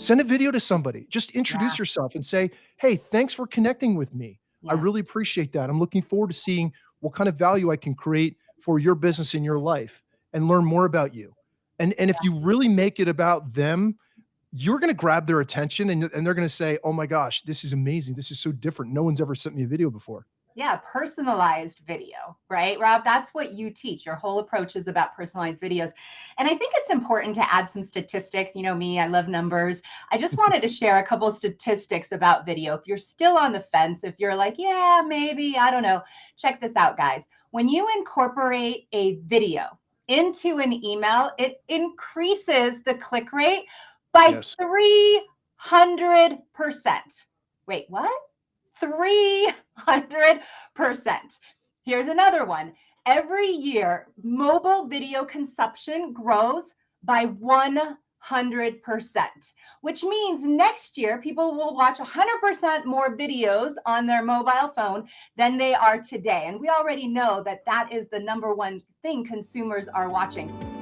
Send a video to somebody. Just introduce Yeah. yourself and say, "Hey, thanks for connecting with me. I really appreciate that. I'm looking forward to seeing what kind of value I can create for your business in your life and learn more about you." And and if you really make it about them, you're gonna grab their attention and and they're gonna say, "Oh my gosh, this is amazing. This is so different. No one's ever sent me a video before." Yeah, personalized video, right, Rob? That's what you teach. Your whole approach is about personalized videos. And I think it's important to add some statistics. You know me, I love numbers. I just wanted to share a couple of statistics about video. If you're still on the fence, if you're like, yeah, maybe, I don't know, check this out, guys. When you incorporate a video into an email, it increases the click rate by Yes. 300%. Wait, what? 300%. Here's another one. Every year, mobile video consumption grows by 100%, which means next year people will watch 100% more videos on their mobile phone than they are today. And we already know that that is the number one thing consumers are watching.